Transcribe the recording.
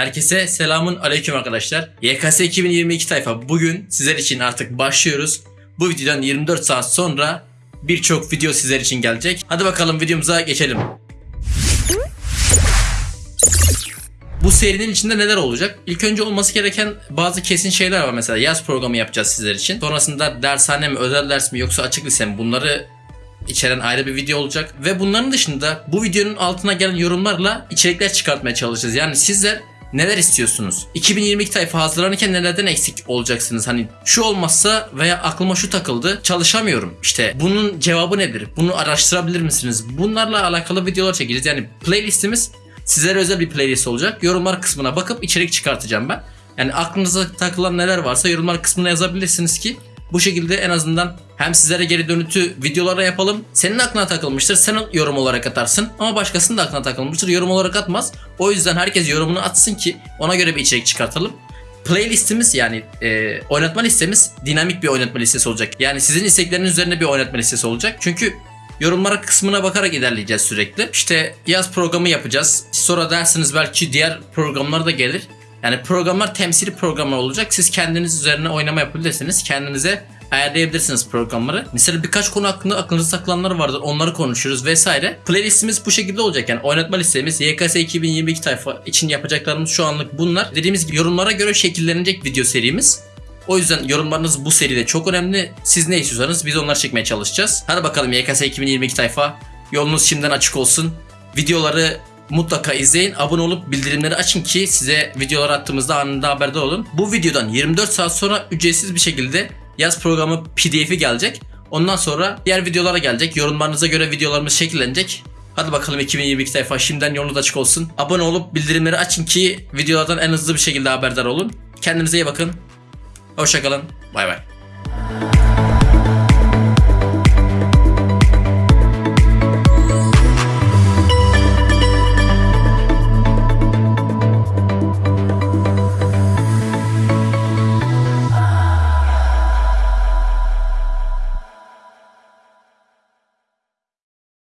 Herkese selamun aleyküm arkadaşlar. YKS 2022 tayfa bugün sizler için artık başlıyoruz. Bu videodan 24 saat sonra birçok video sizler için gelecek. Hadi bakalım videomuza geçelim. Bu serinin içinde neler olacak? İlk önce olması gereken bazı kesin şeyler var. Mesela yaz programı yapacağız sizler için. Sonrasında dershane mi, özel ders mi yoksa açık lise mi bunları içeren ayrı bir video olacak. Ve bunların dışında bu videonun altına gelen yorumlarla içerikler çıkartmaya çalışacağız. Yani sizler neler istiyorsunuz? 2022 tayfa hazırlanırken nelerden eksik olacaksınız? Hani şu olmazsa veya aklıma şu takıldı çalışamıyorum. İşte bunun cevabı nedir? Bunu araştırabilir misiniz? Bunlarla alakalı videolar çekeceğiz. Yani playlistimiz sizlere özel bir playlist olacak. Yorumlar kısmına bakıp içerik çıkartacağım ben. Yani aklınıza takılan neler varsa yorumlar kısmına yazabilirsiniz ki bu şekilde en azından hem sizlere geri dönütü videolara yapalım. Senin aklına takılmıştır. Sen yorum olarak atarsın. Ama başkasının da aklına takılmıştır. Yorum olarak atmaz. O yüzden herkes yorumunu atsın ki ona göre bir içerik çıkartalım. Playlistimiz yani e, oynatma listemiz dinamik bir oynatma listesi olacak. Yani sizin istekleriniz üzerine bir oynatma listesi olacak. Çünkü yorumlara kısmına bakarak ilerleyeceğiz sürekli. İşte yaz programı yapacağız. Sonra dersiniz belki diğer programlar da gelir. Yani programlar temsili programlar olacak. Siz kendiniz üzerine oynama yapabilirsiniz. Kendinize ayarlayabilirsiniz programları. Mesela birkaç konu hakkında aklınızda saklananlar vardır. Onları konuşuruz vesaire. Playlistimiz bu şekilde olacak. Yani oynatma listemiz YKS 2022 tayfa için yapacaklarımız şu anlık bunlar. Dediğimiz gibi yorumlara göre şekillenecek video serimiz. O yüzden yorumlarınız bu seride çok önemli. Siz ne istiyorsanız biz onları çekmeye çalışacağız. Hadi bakalım YKS 2022 tayfa. Yolunuz şimdiden açık olsun. Videoları mutlaka izleyin. Abone olup bildirimleri açın ki size videolar attığımızda anında haberdar olun. Bu videodan 24 saat sonra ücretsiz bir şekilde yaz programı pdf'i gelecek. Ondan sonra diğer videolara gelecek. Yorumlarınıza göre videolarımız şekillenecek. Hadi bakalım 2022 sayfa şimdiden yolunuz açık olsun. Abone olup bildirimleri açın ki videolardan en hızlı bir şekilde haberdar olun. Kendinize iyi bakın. Hoşçakalın. Bay bay.